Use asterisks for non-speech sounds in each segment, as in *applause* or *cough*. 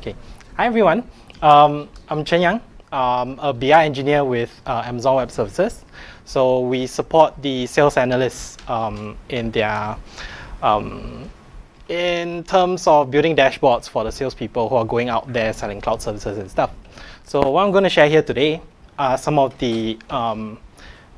Okay. Hi everyone. Um, I'm Chen Yang. I'm a BI engineer with uh, Amazon Web Services. So we support the sales analysts um, in their um, in terms of building dashboards for the salespeople who are going out there selling cloud services and stuff. So what I'm going to share here today are some of the um,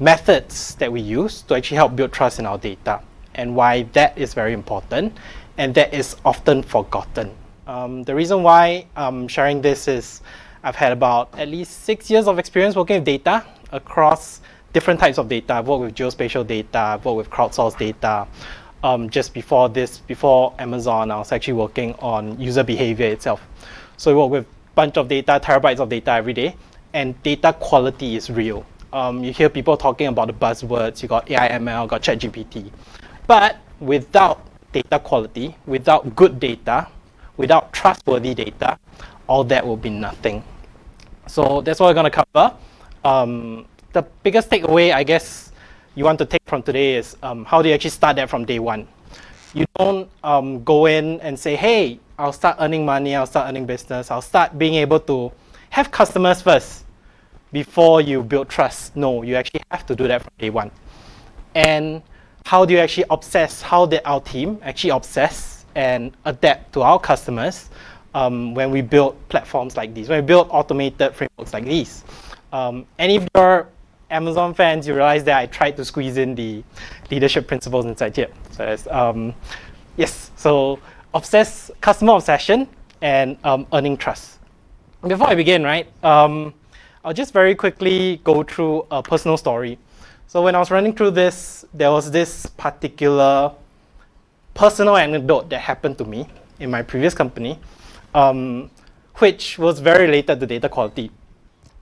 methods that we use to actually help build trust in our data and why that is very important and that is often forgotten. Um, the reason why I'm sharing this is I've had about at least six years of experience working with data across different types of data. I've worked with geospatial data, I've worked with crowdsourced data. Um, just before this, before Amazon, I was actually working on user behavior itself. So we work with a bunch of data, terabytes of data every day, and data quality is real. Um, you hear people talking about the buzzwords, you got AI, ML, got ChatGPT. But without data quality, without good data, without trustworthy data, all that will be nothing. So that's what we're going to cover. Um, the biggest takeaway, I guess, you want to take from today is um, how do you actually start that from day one? You don't um, go in and say, hey, I'll start earning money, I'll start earning business, I'll start being able to have customers first before you build trust. No, you actually have to do that from day one. And how do you actually obsess, how did our team actually obsess and adapt to our customers um, when we build platforms like these, when we build automated frameworks like these. Um, and if you're Amazon fans, you realize that I tried to squeeze in the leadership principles inside here. So um, yes, so obsess, customer obsession and um, earning trust. Before I begin, right, um, I'll just very quickly go through a personal story. So when I was running through this, there was this particular personal anecdote that happened to me in my previous company, um, which was very related to data quality.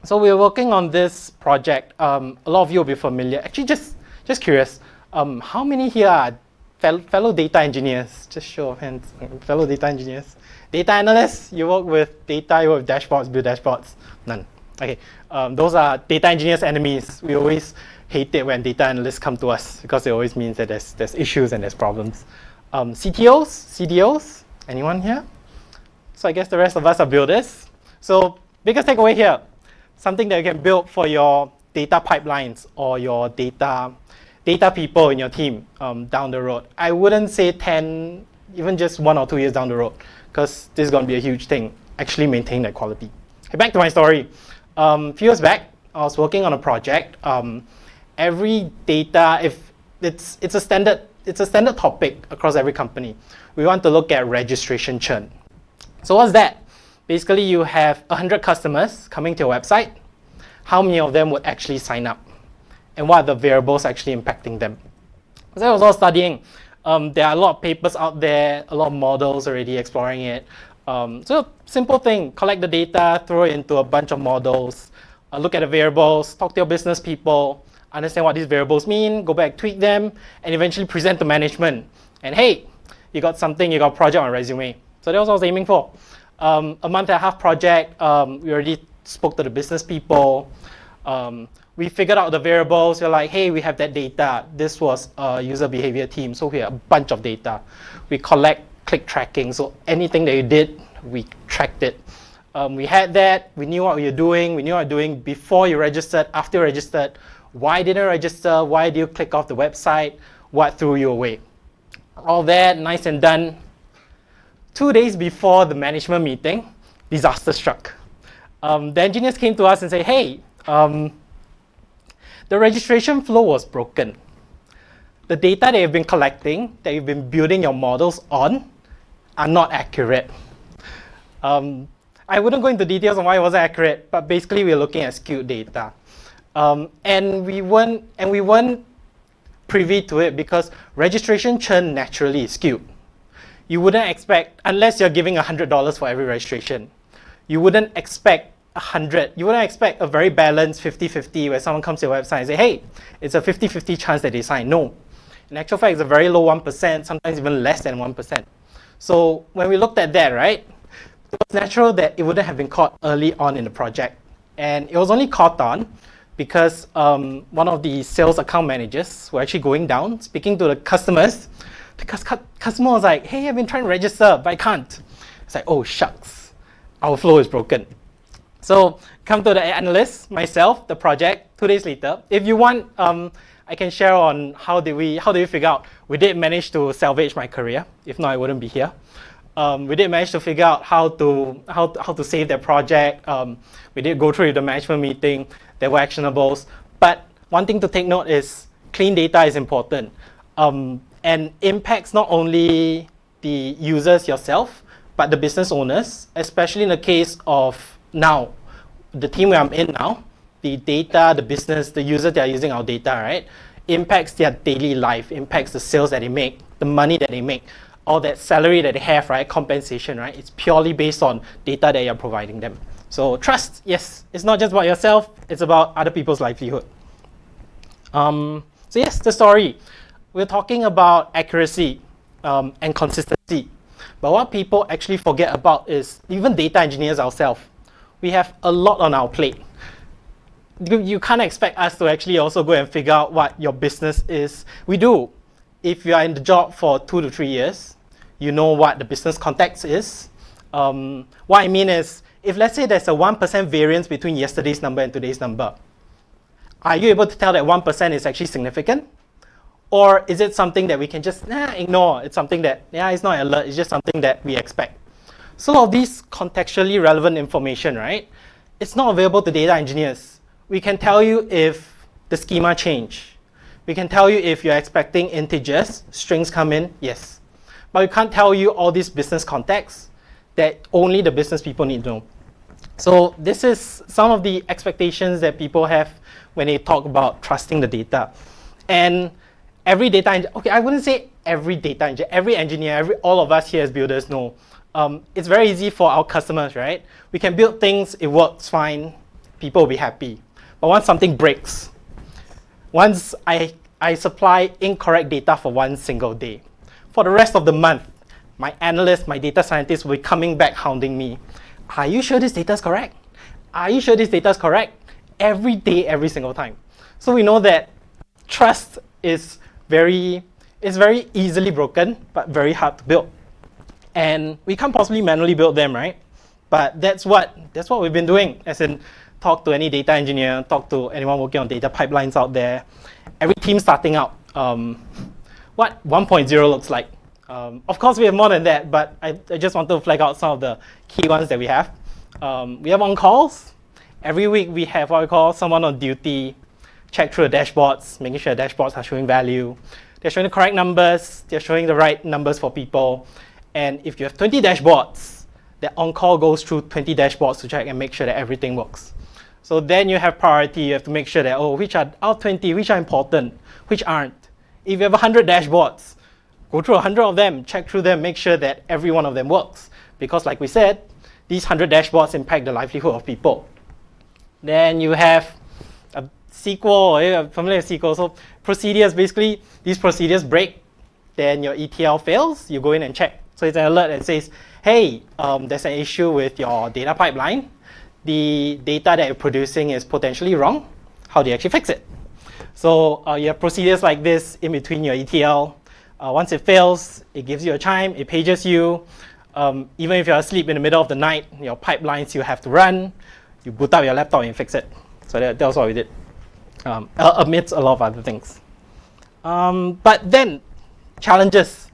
So we were working on this project. Um, a lot of you will be familiar. Actually, just, just curious, um, how many here are fellow data engineers? Just show of hands, fellow data engineers. Data analysts, you work with data, you work with dashboards, build dashboards. None. Okay, um, those are data engineers' enemies. We always hate it when data analysts come to us because it always means that there's, there's issues and there's problems. Um, CTOs, CDOs, anyone here? So I guess the rest of us are builders. So biggest takeaway here, something that you can build for your data pipelines or your data data people in your team um, down the road. I wouldn't say 10, even just one or two years down the road, because this is going to be a huge thing, actually maintain that quality. Back to my story. Um, a few years back, I was working on a project. Um, every data, if it's, it's, a standard, it's a standard topic across every company. We want to look at registration churn. So what's that? Basically, you have 100 customers coming to your website. How many of them would actually sign up? And what are the variables actually impacting them? So I was all studying. Um, there are a lot of papers out there, a lot of models already exploring it. Um, so simple thing, collect the data, throw it into a bunch of models, uh, look at the variables, talk to your business people, understand what these variables mean, go back, tweak them, and eventually present to management. And hey, you got something, you got a project on resume. So that was what I was aiming for. Um, a month and a half project, um, we already spoke to the business people. Um, we figured out the variables. We're like, hey, we have that data. This was a user behavior team, so we have a bunch of data. We collect click tracking, so anything that you did, we tracked it. Um, we had that, we knew what we were doing, we knew what we were doing before you registered, after you registered, why didn't register? Why did you click off the website? What threw you away? All that, nice and done. Two days before the management meeting, disaster struck. Um, the engineers came to us and said, hey, um, the registration flow was broken. The data that you've been collecting, that you've been building your models on, are not accurate. Um, I wouldn't go into details on why it wasn't accurate, but basically we're looking at skewed data. Um, and we weren't and we weren't privy to it because registration churn naturally is skewed. You wouldn't expect, unless you're giving $100 for every registration, you wouldn't expect 100. You wouldn't expect a very balanced 50-50 where someone comes to your website and say, hey, it's a 50-50 chance that they sign. No. In actual fact, it's a very low 1%, sometimes even less than 1%. So when we looked at that, right, it was natural that it wouldn't have been caught early on in the project. And it was only caught on because um, one of the sales account managers were actually going down, speaking to the customers. The customer was like, hey, I've been trying to register, but I can't. It's like, oh, shucks. our flow is broken. So come to the analyst, myself, the project, two days later. If you want, um, I can share on how did we how did we figure out. We did manage to salvage my career. If not, I wouldn't be here. Um, we did manage to figure out how to how, to, how to save that project. Um, we did go through the management meeting. There were actionables. But one thing to take note is clean data is important um, and impacts not only the users yourself, but the business owners, especially in the case of now, the team where I'm in now, the data, the business, the users that are using our data, right, impacts their daily life, impacts the sales that they make, the money that they make, all that salary that they have, right, compensation, right, it's purely based on data that you're providing them. So trust, yes, it's not just about yourself, it's about other people's livelihood. Um, so yes, the story. We're talking about accuracy um, and consistency. But what people actually forget about is even data engineers ourselves. We have a lot on our plate. You can't expect us to actually also go and figure out what your business is. We do. If you are in the job for two to three years, you know what the business context is. Um, what I mean is, if let's say there's a 1% variance between yesterday's number and today's number, are you able to tell that 1% is actually significant? Or is it something that we can just nah, ignore? It's something that, yeah, it's not alert, it's just something that we expect. So all these contextually relevant information, right? It's not available to data engineers. We can tell you if the schema change. We can tell you if you're expecting integers, strings come in, yes. But we can't tell you all these business contexts that only the business people need to know. So this is some of the expectations that people have when they talk about trusting the data. And every data, okay, I wouldn't say every data engineer, every engineer, every, all of us here as builders know. Um, it's very easy for our customers, right? We can build things, it works fine, people will be happy. But once something breaks, once I, I supply incorrect data for one single day, for the rest of the month, my analyst, my data scientist will be coming back hounding me. Are you sure this data is correct? Are you sure this data is correct? every day, every single time. So we know that trust is very, is very easily broken, but very hard to build. And we can't possibly manually build them, right? But that's what, that's what we've been doing, as in talk to any data engineer, talk to anyone working on data pipelines out there. Every team starting out, um, what 1.0 looks like. Um, of course, we have more than that, but I, I, just want to flag out some of the key ones that we have. Um, we have on calls, Every week we have what we call someone on duty, check through the dashboards, making sure the dashboards are showing value. They're showing the correct numbers, they're showing the right numbers for people. And if you have 20 dashboards, that on-call goes through 20 dashboards to check and make sure that everything works. So then you have priority, you have to make sure that, oh, which are out 20, which are important, which aren't. If you have 100 dashboards, go through 100 of them, check through them, make sure that every one of them works. Because like we said, these 100 dashboards impact the livelihood of people. Then you have a SQL, eh, familiar with SQL. So procedures, basically, these procedures break, then your ETL fails, you go in and check. So it's an alert that says, hey, um, there's an issue with your data pipeline. The data that you're producing is potentially wrong. How do you actually fix it? So uh, you have procedures like this in between your ETL. Uh, once it fails, it gives you a chime, it pages you. Um, even if you're asleep in the middle of the night, your pipelines you have to run you boot up your laptop and fix it. So that, that was what we did, um, amidst a lot of other things. Um, but then, challenges.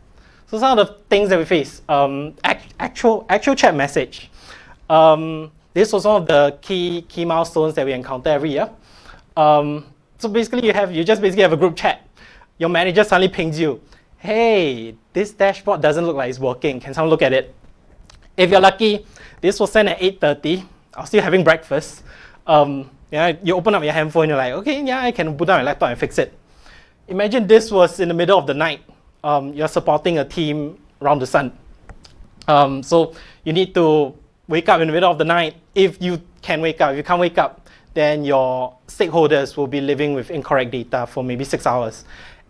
So some of the things that we face, um, act, actual, actual chat message. This was one of the key, key milestones that we encounter every year. Um, so basically you have, you just basically have a group chat. Your manager suddenly pings you, hey, this dashboard doesn't look like it's working. Can someone look at it? If you're lucky, this was sent at 8.30 I was still having breakfast. Um, yeah, you open up your handphone, you're like, okay, yeah, I can put down my laptop and fix it. Imagine this was in the middle of the night. Um, you're supporting a team around the sun. Um, so you need to wake up in the middle of the night. If you can wake up, if you can't wake up, then your stakeholders will be living with incorrect data for maybe six hours.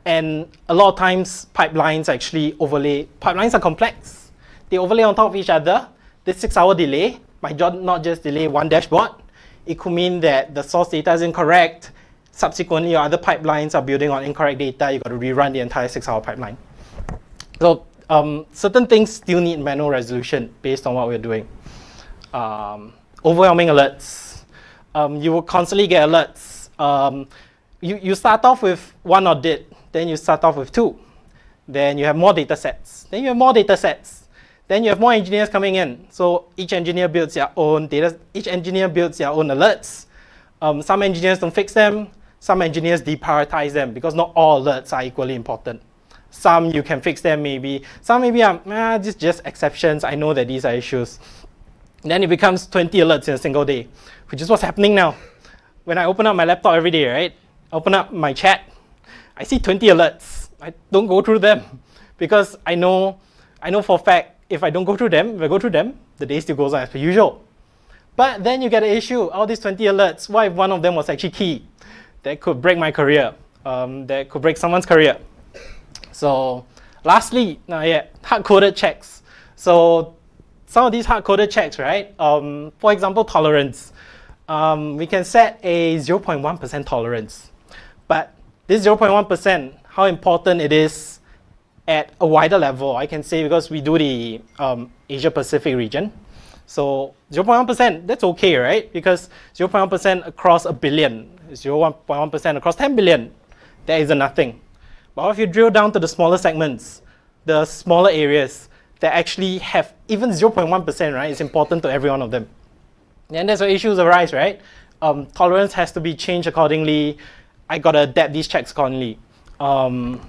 And a lot of times pipelines actually overlay, pipelines are complex. They overlay on top of each other. This six hour delay might not just delay one dashboard. It could mean that the source data is incorrect. Subsequently, your other pipelines are building on incorrect data. You've got to rerun the entire six-hour pipeline. So um, certain things still need manual resolution based on what we're doing. um, overwhelming alerts. Um, you will constantly get alerts. Um, you, you start off with one audit, then you start off with two. Then you have more data sets. Then you have more data sets. Then you have more engineers coming in. So each engineer builds their own data, each engineer builds their own alerts. Um, some engineers don't fix them. Some engineers deprioritize them because not all alerts are equally important. Some you can fix them maybe. Some maybe are ah, just, just exceptions. I know that these are issues. then it becomes 20 alerts in a single day, which is what's happening now. When I open up my laptop every day, right? Open up my chat, I see 20 alerts. I don't go through them *laughs* because I know, I know for a fact if I don't go through them, if I go through them, the day still goes on as per usual. But then you get an issue, all these 20 alerts, what if one of them was actually key? That could break my career, um, that could break someone's career. So lastly, uh, yeah, hard-coded checks. So some of these hard-coded checks, right? Um, for example, tolerance. Um, we can set a 0.1% tolerance. But this 0.1%, how important it is at a wider level, I can say because we do the um, Asia Pacific region. So 0.1%, that's okay, right? Because 0.1% across a billion, 0.1% across 10 billion, that is a nothing. But if you drill down to the smaller segments, the smaller areas that actually have even 0.1%, right, it's important to every one of them. And that's where issues arise, right? Um, tolerance has to be changed accordingly. I gotta adapt these checks accordingly. Um,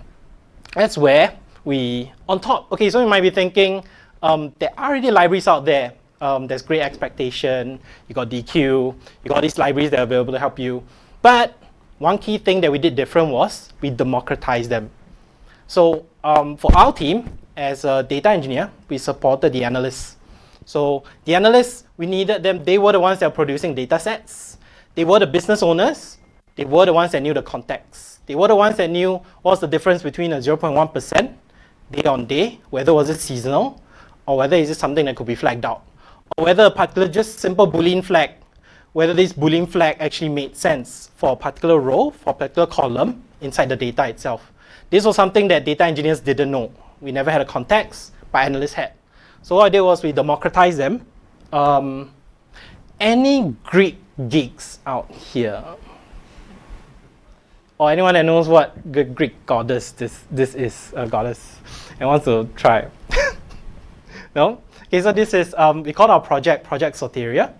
that's where we, on top, okay, so you might be thinking, um, there are already libraries out there. Um, there's great expectation, you got Deequ, you got these libraries that are available to help you. But one key thing that we did different was we democratized them. So um, for our team, as a data engineer, we supported the analysts. So the analysts, we needed them, they were the ones that are producing data sets. They were the business owners. They were the ones that knew the context. They were the ones that knew what's the difference between a 0.1% day on day, whether was it seasonal, or whether is it something that could be flagged out, or whether a particular just simple Boolean flag whether this Boolean flag actually made sense for a particular row, for a particular column inside the data itself. This was something that data engineers didn't know. We never had a context, but analysts had. So what I did was we democratized them. Um, any Greek geeks out here? Or anyone that knows what Greek goddess this, this is, a goddess, and wants to try? *laughs* no? Okay, so this is, um, we call our project Project Soteria.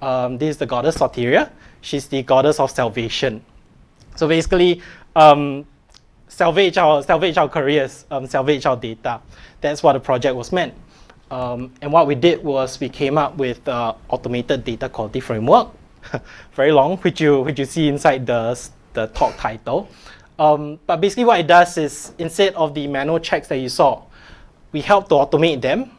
Um, this is the goddess Soteria. She's the goddess of salvation. So basically, um, salvage our salvage our careers, um, salvage our data. That's what the project was meant. Um, and what we did was we came up with uh, automated data quality framework, *laughs* very long, which you which you see inside the the talk title. Um, but basically, what it does is instead of the manual checks that you saw, we help to automate them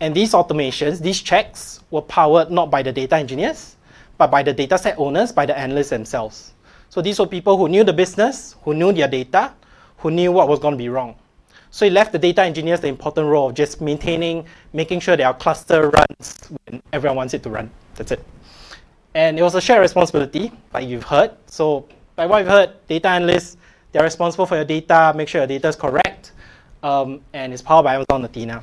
and these automations, these checks, were powered not by the data engineers, but by the dataset owners, by the analysts themselves. So these were people who knew the business, who knew their data, who knew what was going to be wrong. So it left the data engineers the important role of just maintaining, making sure their cluster runs when everyone wants it to run. That's it. And it was a shared responsibility, like you've heard. So by what you've heard, data analysts, they're responsible for your data, make sure your data is correct, um, and it's powered by Amazon Athena.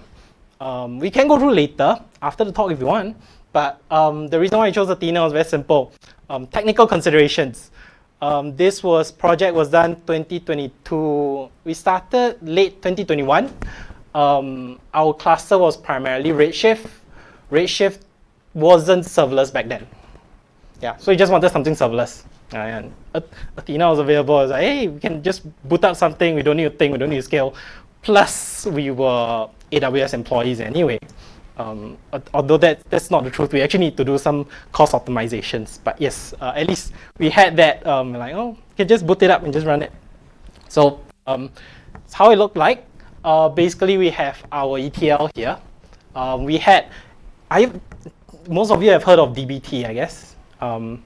Um, we can go through later after the talk if you want, but um, the reason why I chose Athena was very simple. Um, technical considerations. Um, this was project was done 2022. We started late 2021. Um, our cluster was primarily Redshift. Redshift wasn't serverless back then. Yeah, so we just wanted something serverless. Uh, and Athena was available. I was like, hey, we can just boot up something. We don't need to think. We don't need scale. Plus, we were AWS employees anyway. Um, although that, that's not the truth, we actually need to do some cost optimizations. But yes, uh, at least we had that, um, like, oh, you can just boot it up and just run it. So um, it's how it looked like. Uh, basically, we have our ETL here. Um, we had, I, most of you have heard of DBT, I guess. Um,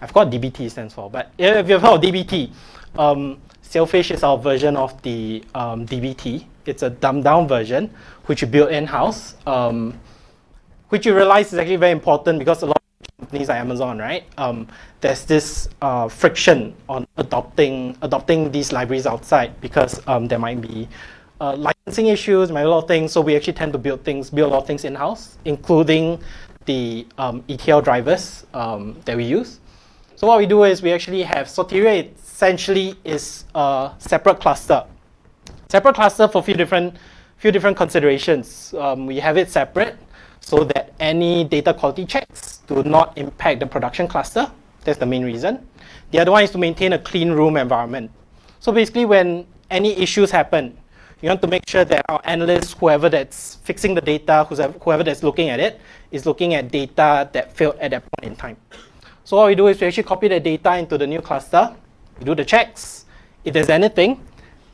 I forgot DBT stands for, but if you've heard of DBT, um, Sailfish is our version of the um, DBT. It's a dumbed down version, which you build in-house, um, which you realize is actually very important because a lot of companies like Amazon, right? Um, there's this uh, friction on adopting adopting these libraries outside because um, there might be uh, licensing issues, might be a lot of things. So we actually tend to build things, build a lot of things in-house, including the um, ETL drivers that we use. So what we do is we actually have Soteria essentially is a separate cluster. Separate cluster for a few different, few different considerations. Um, we have it separate so that any data quality checks do not impact the production cluster. That's the main reason. The other one is to maintain a clean room environment. So basically when any issues happen, you want to make sure that our analysts, whoever that's fixing the data, whoever that's looking at it, is looking at data that failed at that point in time. So what we do is we actually copy the data into the new cluster, we do the checks. If there's anything,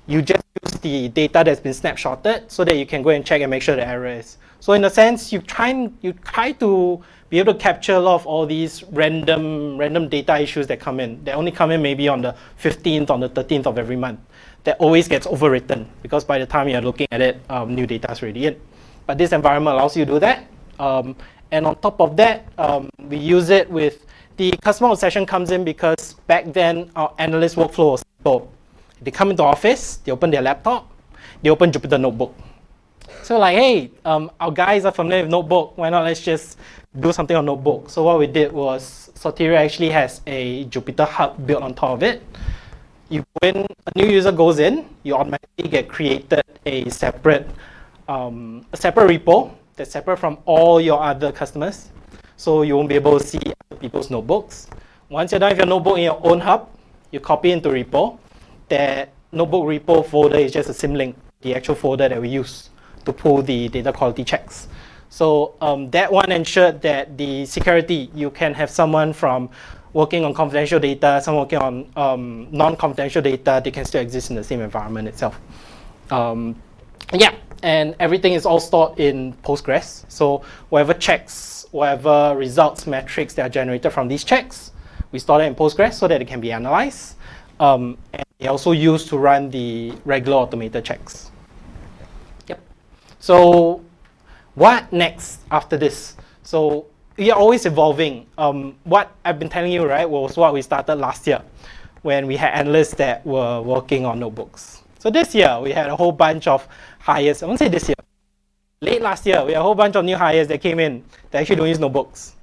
you just use the data that's been snapshotted so that you can go and check and make sure the error is. So in a sense, you try, and, you try to be able to capture a lot of all these random, random data issues that come in. They only come in maybe on the 15th, on the 13th of every month that always gets overwritten because by the time you're looking at it, um, new data is already in. But this environment allows you to do that. Um, and on top of that, um, we use it with the customer obsession comes in because back then our analyst workflow was simple. They come into office, they open their laptop, they open Jupyter Notebook. So like, hey, um, our guys are familiar with Notebook. Why not let's just do something on Notebook? So what we did was Soteria actually has a Jupyter Hub built on top of it you, when a new user goes in, you automatically get created a separate, um, a separate repo that's separate from all your other customers. So you won't be able to see people's notebooks. Once you're done with your notebook in your own hub, you copy into repo. That notebook repo folder is just a symlink, the actual folder that we use to pull the data quality checks. So um, that one ensured that the security, you can have someone from working on confidential data, some working on um, non-confidential data, they can still exist in the same environment itself. Um, yeah, and everything is all stored in Postgres. So whatever checks, whatever results, metrics that are generated from these checks, we store them in Postgres so that it can be analyzed. Um, and they also used to run the regular automated checks. Yep. So what next after this? So we are always evolving. Um, what I've been telling you, right, was what we started last year when we had analysts that were working on notebooks. So this year, we had a whole bunch of hires. I won't say this year. Late last year, we had a whole bunch of new hires that came in that actually don't use notebooks.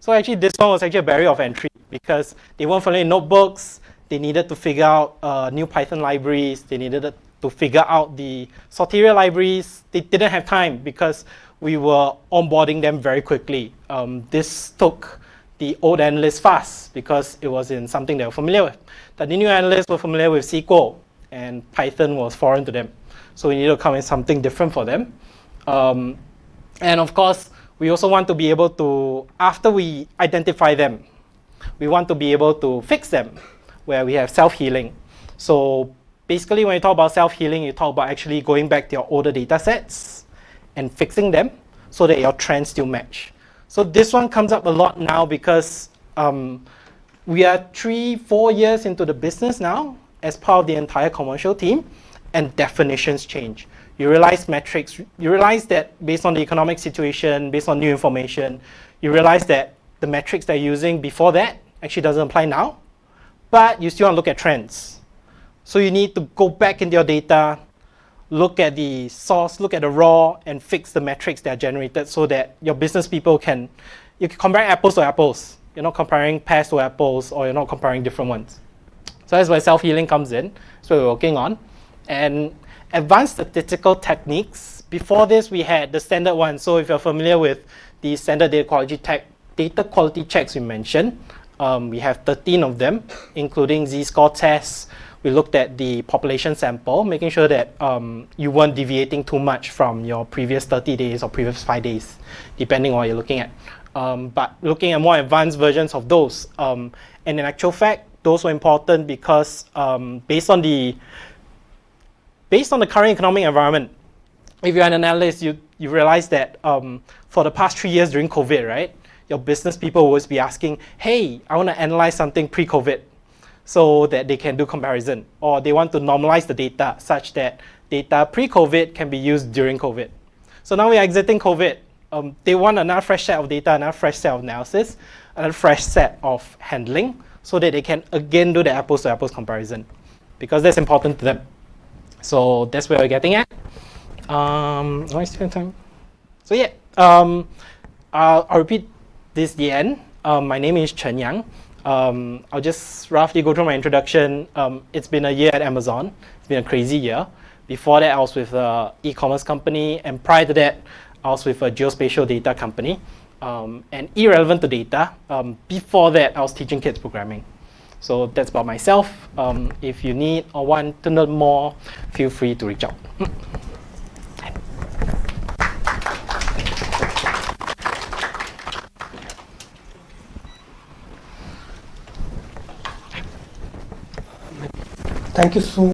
So actually, this one was actually a barrier of entry because they weren't familiar with notebooks. They needed to figure out uh, new Python libraries. They needed to figure out the Soteria libraries. They didn't have time because we were onboarding them very quickly. Um, this took the old analysts fast because it was in something they were familiar with. The new analysts were familiar with SQL and Python was foreign to them. So we needed to come in something different for them. Um, and of course, we also want to be able to, after we identify them, we want to be able to fix them where we have self-healing. So basically when you talk about self-healing, you talk about actually going back to your older data sets and fixing them so that your trends still match. So this one comes up a lot now because um, we are three, four years into the business now as part of the entire commercial team and definitions change. You realize metrics, you realize that based on the economic situation, based on new information, you realize that the metrics they're using before that actually doesn't apply now, but you still want to look at trends. So you need to go back into your data, look at the source, look at the raw, and fix the metrics that are generated so that your business people can, you can compare apples to apples. You're not comparing pears to apples or you're not comparing different ones. So that's where self-healing comes in. That's we're working on. And advanced statistical techniques, before this we had the standard one. So if you're familiar with the standard data quality, tech, data quality checks we mentioned, um, we have 13 of them, including z-score tests, we looked at the population sample, making sure that um, you weren't deviating too much from your previous 30 days or previous five days, depending on what you're looking at. Um, but looking at more advanced versions of those. Um, and in actual fact, those were important because um, based on the based on the current economic environment, if you're an analyst, you, you realize that um, for the past three years during COVID, right, your business people will always be asking, hey, I want to analyze something pre-COVID so that they can do comparison or they want to normalize the data such that data pre-COVID can be used during COVID. So now we're exiting COVID. Um, they want another fresh set of data, another fresh set of analysis, another fresh set of handling so that they can again do the apples to apples comparison because that's important to them. So that's where we're getting at. Um, I time? So yeah, um, I'll, I'll repeat this is the end. Um, my name is Chen Yang. Um, I'll just roughly go through my introduction. Um, it's been a year at Amazon. It's been a crazy year. Before that, I was with an e-commerce company, and prior to that, I was with a geospatial data company. Um, and irrelevant to data, um, before that, I was teaching kids programming. So that's about myself. Um, if you need or want to know more, feel free to reach out. Thank you so